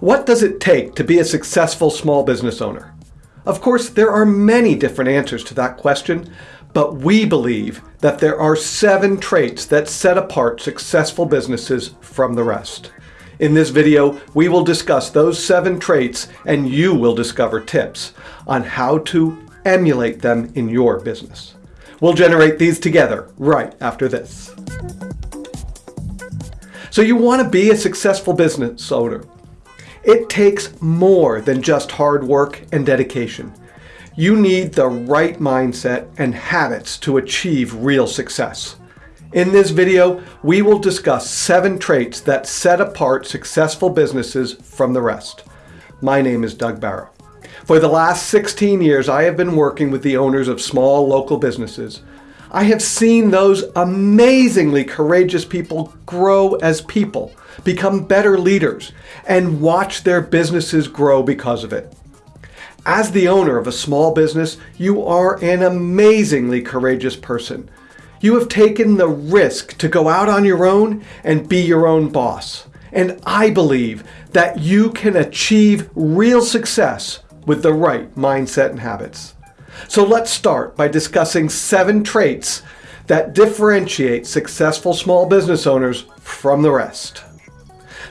What does it take to be a successful small business owner? Of course, there are many different answers to that question, but we believe that there are seven traits that set apart successful businesses from the rest. In this video, we will discuss those seven traits and you will discover tips on how to emulate them in your business. We'll generate these together right after this. So you want to be a successful business owner. It takes more than just hard work and dedication. You need the right mindset and habits to achieve real success. In this video, we will discuss seven traits that set apart successful businesses from the rest. My name is Doug Barrow. For the last 16 years, I have been working with the owners of small local businesses. I have seen those amazingly courageous people grow as people, become better leaders, and watch their businesses grow because of it. As the owner of a small business, you are an amazingly courageous person. You have taken the risk to go out on your own and be your own boss. And I believe that you can achieve real success with the right mindset and habits. So let's start by discussing seven traits that differentiate successful small business owners from the rest.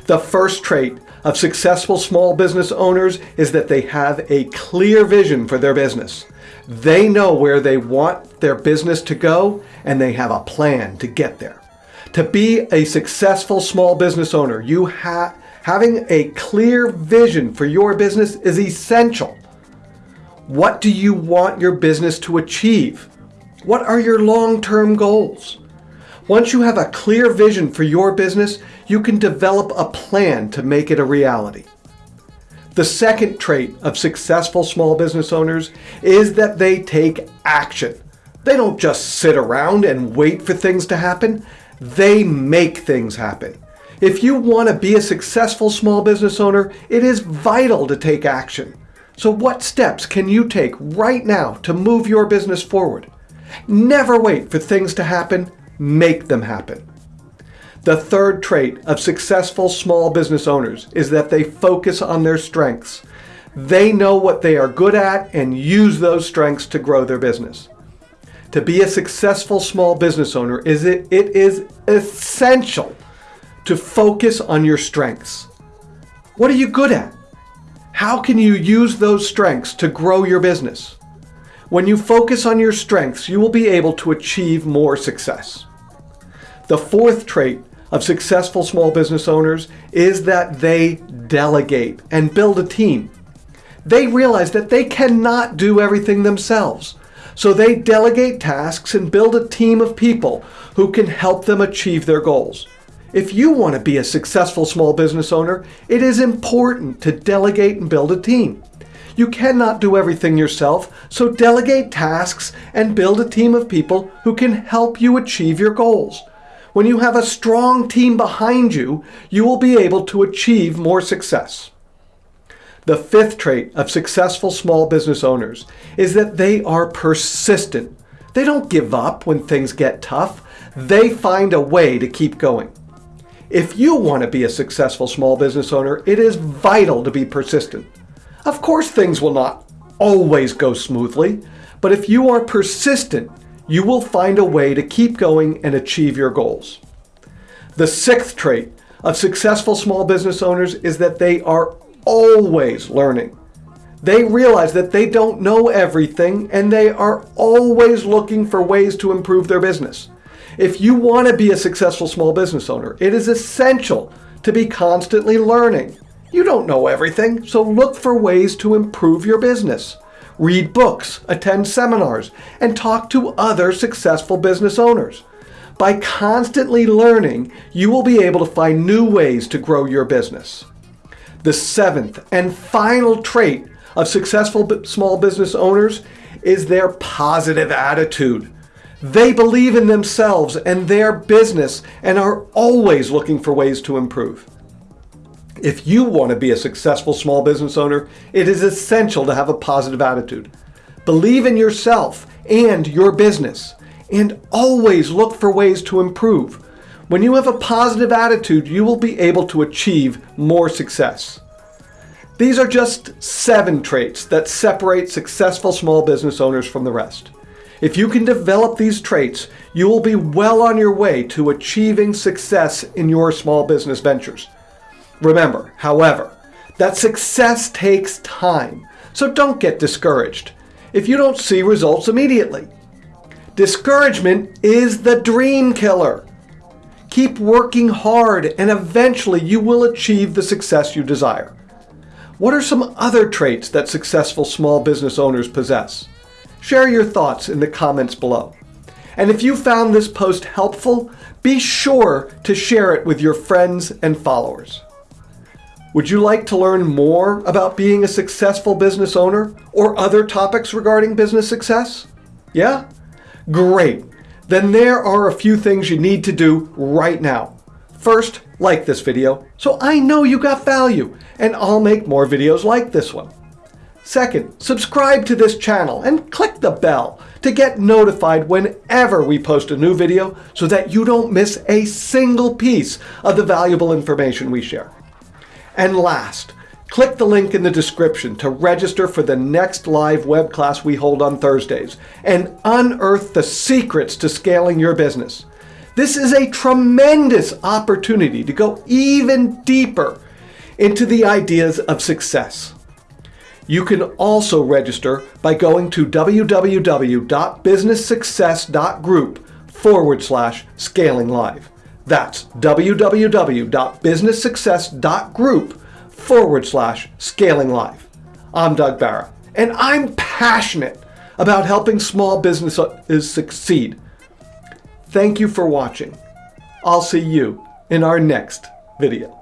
The first trait of successful small business owners is that they have a clear vision for their business. They know where they want their business to go and they have a plan to get there. To be a successful small business owner, you have having a clear vision for your business is essential. What do you want your business to achieve? What are your long-term goals? Once you have a clear vision for your business, you can develop a plan to make it a reality. The second trait of successful small business owners is that they take action. They don't just sit around and wait for things to happen. They make things happen. If you want to be a successful small business owner, it is vital to take action. So what steps can you take right now to move your business forward? Never wait for things to happen make them happen. The third trait of successful small business owners is that they focus on their strengths. They know what they are good at and use those strengths to grow their business. To be a successful small business owner, is it, it is essential to focus on your strengths. What are you good at? How can you use those strengths to grow your business? When you focus on your strengths, you will be able to achieve more success. The fourth trait of successful small business owners is that they delegate and build a team. They realize that they cannot do everything themselves. So they delegate tasks and build a team of people who can help them achieve their goals. If you want to be a successful small business owner, it is important to delegate and build a team. You cannot do everything yourself, so delegate tasks and build a team of people who can help you achieve your goals. When you have a strong team behind you, you will be able to achieve more success. The fifth trait of successful small business owners is that they are persistent. They don't give up when things get tough. They find a way to keep going. If you want to be a successful small business owner, it is vital to be persistent. Of course, things will not always go smoothly, but if you are persistent, you will find a way to keep going and achieve your goals. The sixth trait of successful small business owners is that they are always learning. They realize that they don't know everything and they are always looking for ways to improve their business. If you want to be a successful small business owner, it is essential to be constantly learning. You don't know everything, so look for ways to improve your business read books, attend seminars, and talk to other successful business owners. By constantly learning, you will be able to find new ways to grow your business. The seventh and final trait of successful small business owners is their positive attitude. They believe in themselves and their business and are always looking for ways to improve. If you want to be a successful small business owner, it is essential to have a positive attitude. Believe in yourself and your business, and always look for ways to improve. When you have a positive attitude, you will be able to achieve more success. These are just seven traits that separate successful small business owners from the rest. If you can develop these traits, you will be well on your way to achieving success in your small business ventures. Remember, however, that success takes time, so don't get discouraged if you don't see results immediately. Discouragement is the dream killer. Keep working hard and eventually you will achieve the success you desire. What are some other traits that successful small business owners possess? Share your thoughts in the comments below. And if you found this post helpful, be sure to share it with your friends and followers. Would you like to learn more about being a successful business owner or other topics regarding business success? Yeah? Great. Then there are a few things you need to do right now. First, like this video so I know you got value and I'll make more videos like this one. Second, subscribe to this channel and click the bell to get notified whenever we post a new video so that you don't miss a single piece of the valuable information we share. And last, click the link in the description to register for the next live web class we hold on Thursdays and unearth the secrets to scaling your business. This is a tremendous opportunity to go even deeper into the ideas of success. You can also register by going to www.businesssuccess.group forward slash scaling live. That's www.businesssuccess.group forward slash scaling live. I'm Doug Barra, and I'm passionate about helping small businesses succeed. Thank you for watching. I'll see you in our next video.